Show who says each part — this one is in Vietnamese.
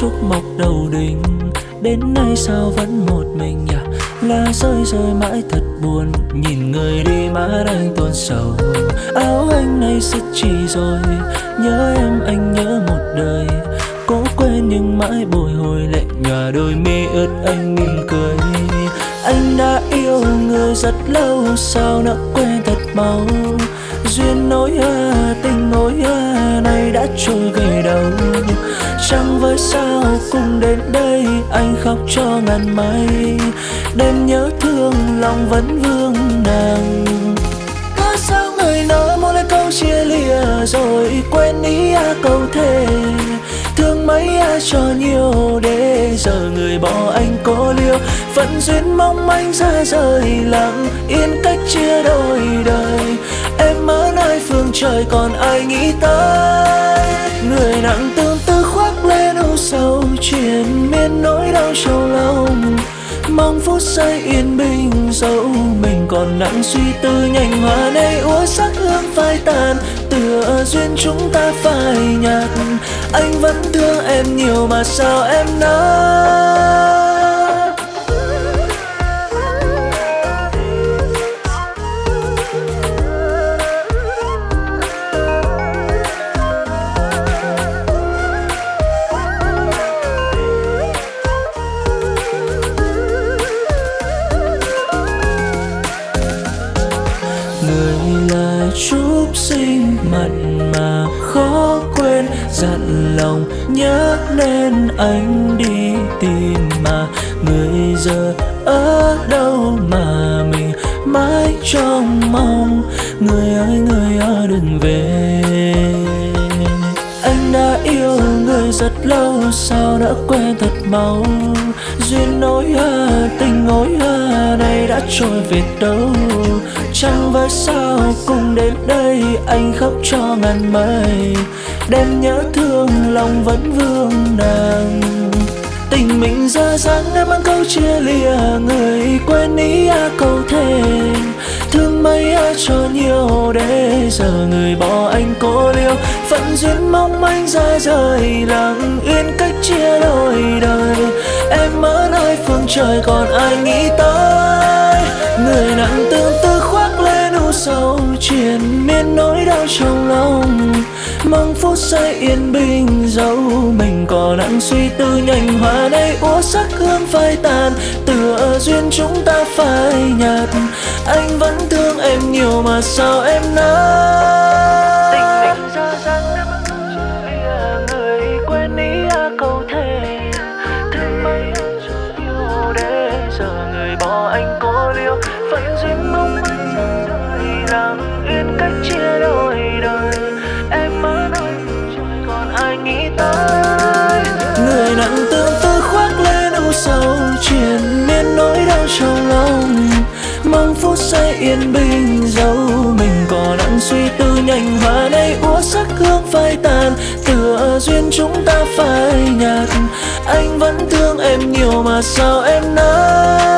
Speaker 1: trúc mọc đầu đình. Đến nay sao vẫn một mình nhỉ? Lá rơi rơi mãi thật buồn. Nhìn người đi mà đang tuôn sầu. Áo anh nay sứt chỉ rồi. Nhớ em anh nhớ một đời. Cố quên nhưng mãi bồi hồi lệ nhòa đôi mi ướt anh mỉm cười. Anh đã yêu người rất lâu Sao nỡ quên thật mau? Duyên nối à, tình nối à, Này đã trôi về trăng với sao cùng đến đây, Anh khóc cho ngàn mây. Đêm nhớ thương, lòng vẫn vương nàng. Có sao người nỡ muốn lời câu chia lìa Rồi quên ý à câu thề. Thương mấy ai cho nhiều để giờ người bỏ anh cô liêu. Phận duyên mong anh ra rời, lặng Yên cách chia đôi đời. Em ở nơi phương trời còn ai nghĩ tới? Người nặng tư khoác lên âu sầu Chuyện miên nỗi đau sầu lòng. Mong phút giây yên bình dẫu mình còn nặng, suy tư nhanh hoa nay úa sắc hương phai tàn. Tựa duyên chúng ta phai nhạt, anh vẫn thương em nhiều mà sao em nói là sinh mặn mà khó quên. Dặn lòng nhớ nên anh đi tìm mà người giờ ở đâu mà mình mãi trong mong. Người ơi người ơi, đừng về rất lâu sao đã quen thật mau. Duyên nối hờ, tình nối hờ này đã trôi về đâu? Chẳng với sao cùng đến đây, anh khóc cho ngàn mây. Đêm nhớ thương, lòng vẫn vương nàng Tình mình ra dáng em mang câu chia lìa, Người quên ý à câu thề Thương mấy ai cho nhiều để giờ người bỏ anh cô liêu. Phận duyên mong manh ra rời, lặng yên cách chia đôi đời. Em ở nơi phương trời còn ai nghĩ tới? Người nặng tương tư khoác lên u sầu Chuyện miên nỗi đau trong lòng. Mong phút giây yên bình dẫu mình còn nặng suy tư nhanh hoa này úa sắc hương phai tàn, tựa duyên chúng ta phai nhạt. Anh vẫn thương em nhiều mà sao em nói tình mình ra dáng em người quên ý câu thề. Thương mấy yêu để giờ người bỏ anh cô liêu phận duyên mong mong phút giây yên bình dẫu mình. Còn nặng suy tư nhanh hoa nay, úa sắc hương phai tàn. Tựa duyên chúng ta phai nhạt. Anh vẫn thương em nhiều mà sao em nói